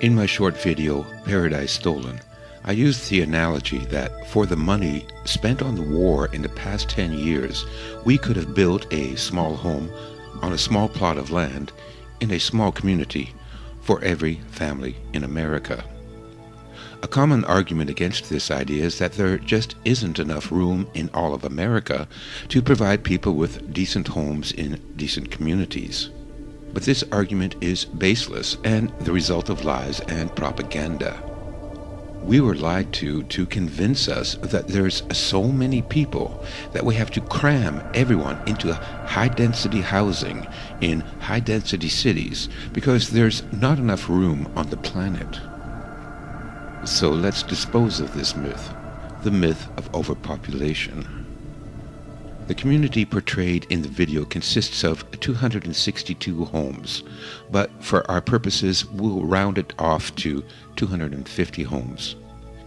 In my short video, Paradise Stolen, I used the analogy that for the money spent on the war in the past 10 years, we could have built a small home on a small plot of land in a small community for every family in America. A common argument against this idea is that there just isn't enough room in all of America to provide people with decent homes in decent communities. But this argument is baseless and the result of lies and propaganda. We were lied to to convince us that there's so many people that we have to cram everyone into high density housing in high density cities because there's not enough room on the planet. So let's dispose of this myth, the myth of overpopulation. The community portrayed in the video consists of 262 homes, but for our purposes we'll round it off to 250 homes.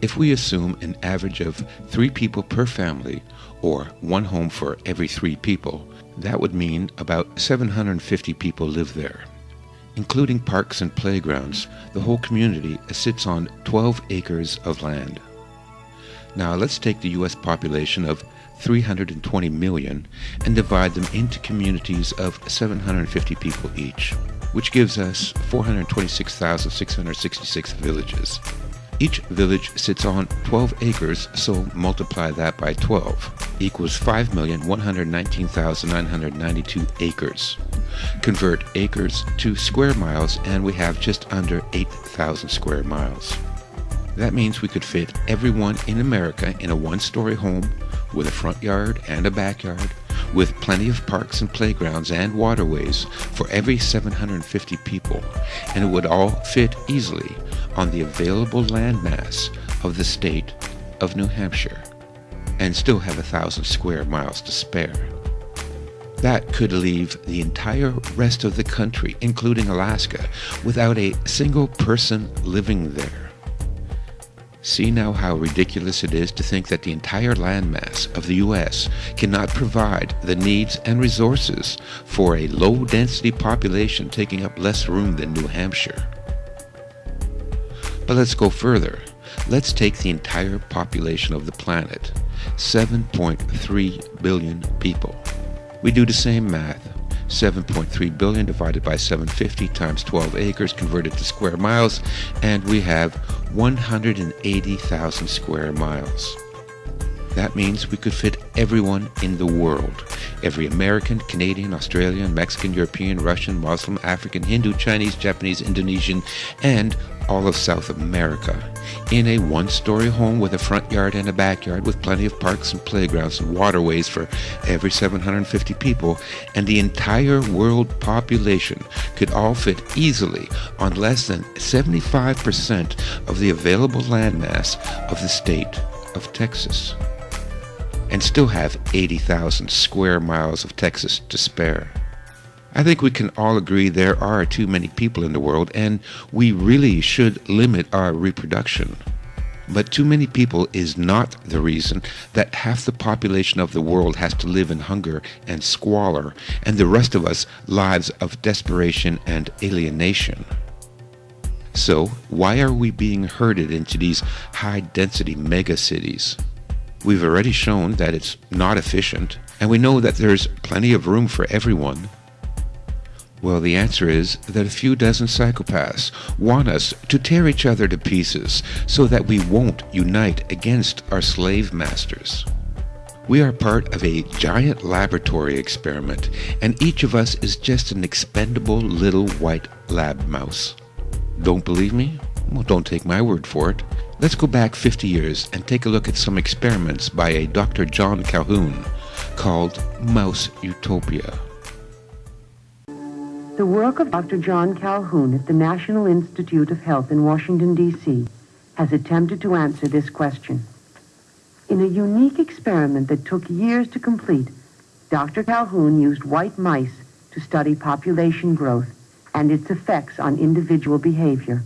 If we assume an average of three people per family, or one home for every three people, that would mean about 750 people live there. Including parks and playgrounds, the whole community sits on 12 acres of land. Now let's take the US population of 320 million and divide them into communities of 750 people each, which gives us 426,666 villages. Each village sits on 12 acres, so multiply that by 12 equals 5,119,992 acres. Convert acres to square miles and we have just under 8,000 square miles. That means we could fit everyone in America in a one-story home with a front yard and a backyard, with plenty of parks and playgrounds and waterways for every 750 people, and it would all fit easily on the available landmass of the state of New Hampshire, and still have a thousand square miles to spare. That could leave the entire rest of the country, including Alaska, without a single person living there. See now how ridiculous it is to think that the entire landmass of the U.S. cannot provide the needs and resources for a low-density population taking up less room than New Hampshire. But let's go further. Let's take the entire population of the planet, 7.3 billion people. We do the same math. 7.3 billion divided by 750 times 12 acres converted to square miles, and we have 180,000 square miles. That means we could fit everyone in the world. Every American, Canadian, Australian, Mexican, European, Russian, Muslim, African, Hindu, Chinese, Japanese, Indonesian, and all of South America. In a one-story home with a front yard and a backyard with plenty of parks and playgrounds and waterways for every 750 people and the entire world population could all fit easily on less than 75% of the available landmass of the state of Texas and still have 80,000 square miles of Texas to spare. I think we can all agree there are too many people in the world and we really should limit our reproduction. But too many people is not the reason that half the population of the world has to live in hunger and squalor and the rest of us lives of desperation and alienation. So why are we being herded into these high density megacities? We've already shown that it's not efficient and we know that there's plenty of room for everyone well, the answer is that a few dozen psychopaths want us to tear each other to pieces so that we won't unite against our slave masters. We are part of a giant laboratory experiment, and each of us is just an expendable little white lab mouse. Don't believe me? Well, don't take my word for it. Let's go back 50 years and take a look at some experiments by a Dr. John Calhoun called Mouse Utopia. The work of Dr. John Calhoun at the National Institute of Health in Washington, D.C. has attempted to answer this question. In a unique experiment that took years to complete, Dr. Calhoun used white mice to study population growth and its effects on individual behavior.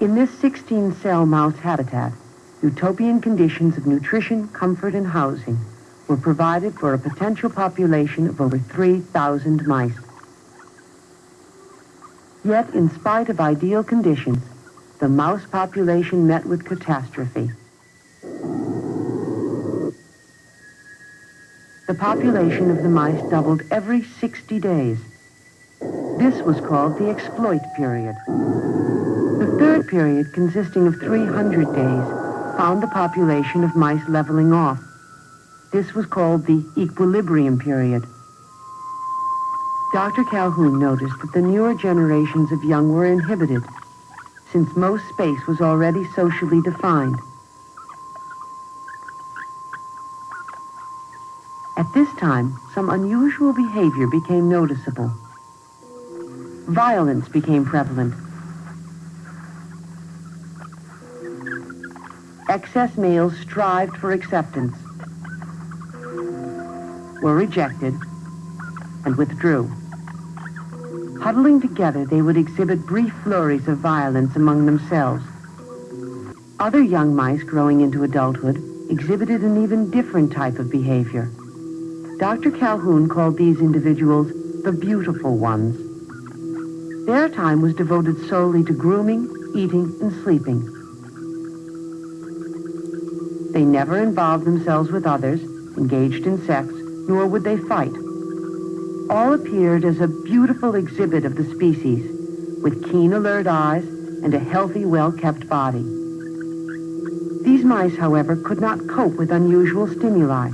In this 16-cell mouse habitat, utopian conditions of nutrition, comfort, and housing were provided for a potential population of over 3,000 mice. Yet, in spite of ideal conditions, the mouse population met with catastrophe. The population of the mice doubled every 60 days. This was called the exploit period. Third period, consisting of 300 days, found the population of mice leveling off. This was called the equilibrium period. Dr. Calhoun noticed that the newer generations of young were inhibited, since most space was already socially defined. At this time, some unusual behavior became noticeable. Violence became prevalent. Excess males strived for acceptance, were rejected, and withdrew. Huddling together, they would exhibit brief flurries of violence among themselves. Other young mice growing into adulthood exhibited an even different type of behavior. Dr. Calhoun called these individuals the beautiful ones. Their time was devoted solely to grooming, eating, and sleeping. They never involved themselves with others, engaged in sex, nor would they fight all appeared as a beautiful exhibit of the species, with keen, alert eyes and a healthy, well-kept body. These mice, however, could not cope with unusual stimuli.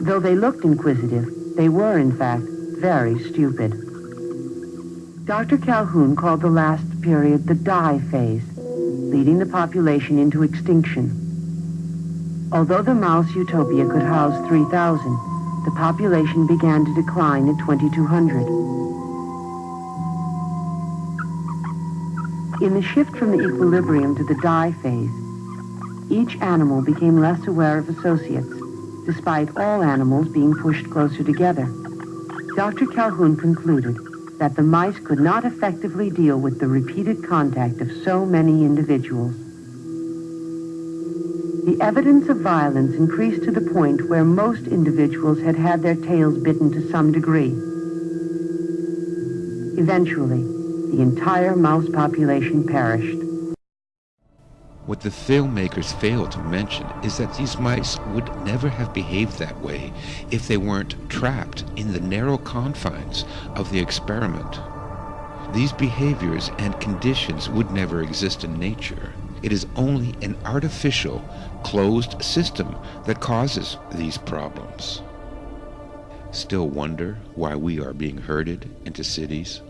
Though they looked inquisitive, they were, in fact, very stupid. Dr. Calhoun called the last period the die phase, leading the population into extinction. Although the mouse utopia could house 3,000, the population began to decline at 2200. In the shift from the equilibrium to the die phase, each animal became less aware of associates, despite all animals being pushed closer together. Dr. Calhoun concluded that the mice could not effectively deal with the repeated contact of so many individuals. The evidence of violence increased to the point where most individuals had had their tails bitten to some degree. Eventually, the entire mouse population perished. What the filmmakers fail to mention is that these mice would never have behaved that way if they weren't trapped in the narrow confines of the experiment. These behaviors and conditions would never exist in nature. It is only an artificial, closed system that causes these problems. Still wonder why we are being herded into cities?